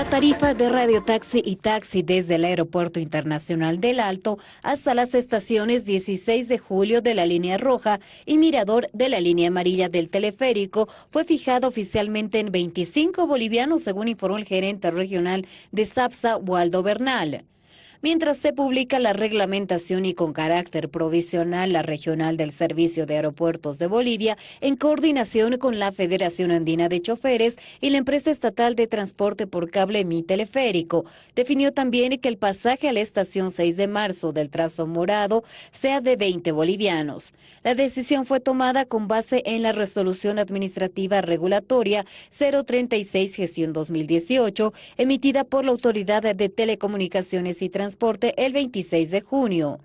La tarifa de radiotaxi y taxi desde el Aeropuerto Internacional del Alto hasta las estaciones 16 de julio de la línea roja y Mirador de la línea amarilla del teleférico fue fijada oficialmente en 25 bolivianos, según informó el gerente regional de SAPSA, Waldo Bernal mientras se publica la reglamentación y con carácter provisional la regional del Servicio de Aeropuertos de Bolivia en coordinación con la Federación Andina de Choferes y la empresa estatal de transporte por cable Mi Teleférico. Definió también que el pasaje a la estación 6 de marzo del trazo morado sea de 20 bolivianos. La decisión fue tomada con base en la resolución administrativa regulatoria 036 gestión 2018 emitida por la Autoridad de Telecomunicaciones y Transporte el 26 de junio.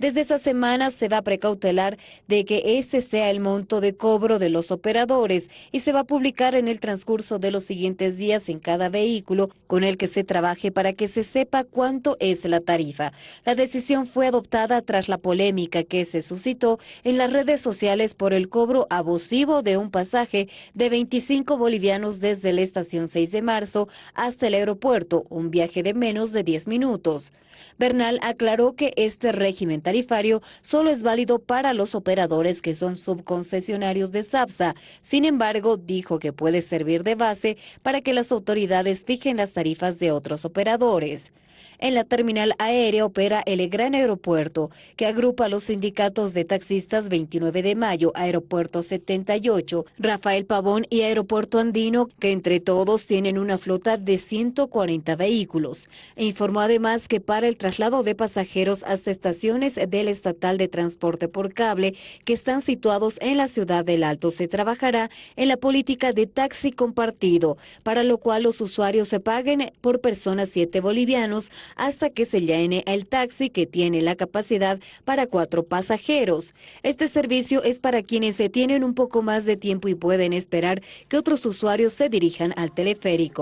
Desde esa semana se va a precautelar de que ese sea el monto de cobro de los operadores y se va a publicar en el transcurso de los siguientes días en cada vehículo con el que se trabaje para que se sepa cuánto es la tarifa. La decisión fue adoptada tras la polémica que se suscitó en las redes sociales por el cobro abusivo de un pasaje de 25 bolivianos desde la estación 6 de marzo hasta el aeropuerto, un viaje de menos de 10 minutos. Bernal aclaró que este régimen tarifario solo es válido para los operadores que son subconcesionarios de SAPSA. Sin embargo, dijo que puede servir de base para que las autoridades fijen las tarifas de otros operadores. En la terminal aérea opera el Gran Aeropuerto, que agrupa los sindicatos de taxistas 29 de mayo, Aeropuerto 78, Rafael Pavón y Aeropuerto Andino, que entre todos tienen una flota de 140 vehículos. E informó además que para el traslado de pasajeros hasta estaciones del Estatal de Transporte por Cable, que están situados en la ciudad del Alto, se trabajará en la política de taxi compartido, para lo cual los usuarios se paguen por persona 7 bolivianos hasta que se llene el taxi que tiene la capacidad para cuatro pasajeros. Este servicio es para quienes se tienen un poco más de tiempo y pueden esperar que otros usuarios se dirijan al teleférico.